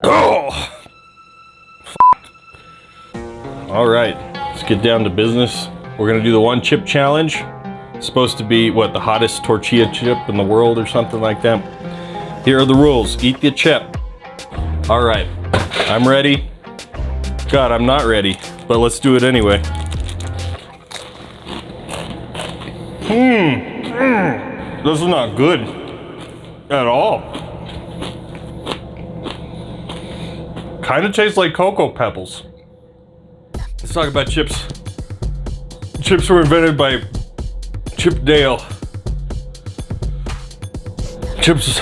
Oh! Alright, let's get down to business. We're gonna do the one chip challenge. It's supposed to be, what, the hottest tortilla chip in the world or something like that. Here are the rules. Eat the chip. Alright, I'm ready. God, I'm not ready, but let's do it anyway. Hmm. Mm. This is not good at all. Kind of tastes like Cocoa Pebbles. Let's talk about chips. Chips were invented by Chip Dale. Chips.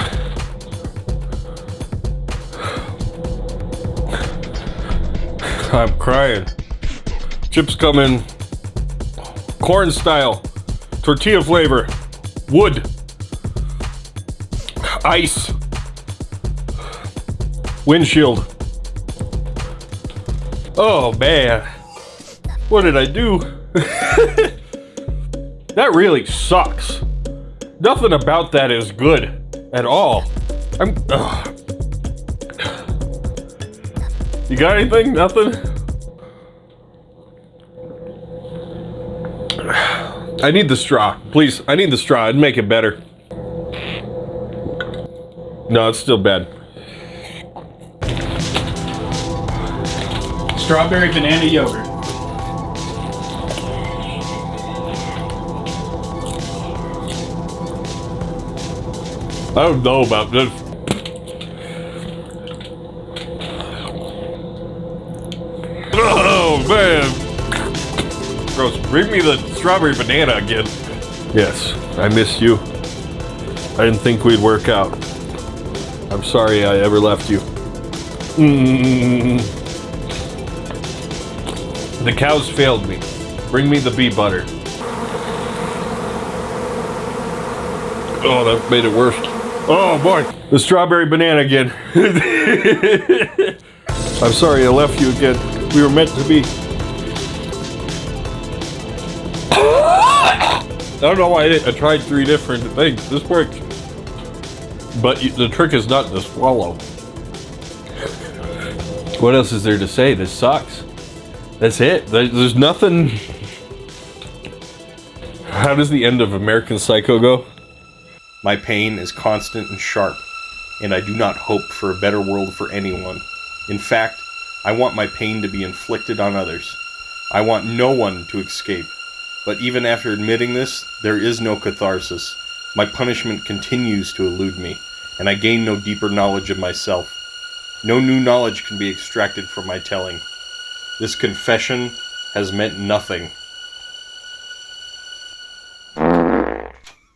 I'm crying. Chips come in corn style, tortilla flavor, wood, ice, windshield. Oh man, what did I do? that really sucks. Nothing about that is good at all. I'm. Ugh. You got anything? Nothing? I need the straw. Please, I need the straw. It'd make it better. No, it's still bad. Strawberry banana yogurt. I don't know about this. Oh man. Gross. Bring me the strawberry banana again. Yes, I missed you. I didn't think we'd work out. I'm sorry I ever left you. Mm. The cows failed me. Bring me the bee butter. Oh, that made it worse. Oh boy, the strawberry banana again. I'm sorry I left you again. We were meant to be. I don't know why I. I tried three different things. This worked. But the trick is not to swallow. What else is there to say? This sucks. That's it. There's nothing. How does the end of American Psycho go? My pain is constant and sharp, and I do not hope for a better world for anyone. In fact, I want my pain to be inflicted on others. I want no one to escape. But even after admitting this, there is no catharsis. My punishment continues to elude me, and I gain no deeper knowledge of myself. No new knowledge can be extracted from my telling. This confession has meant nothing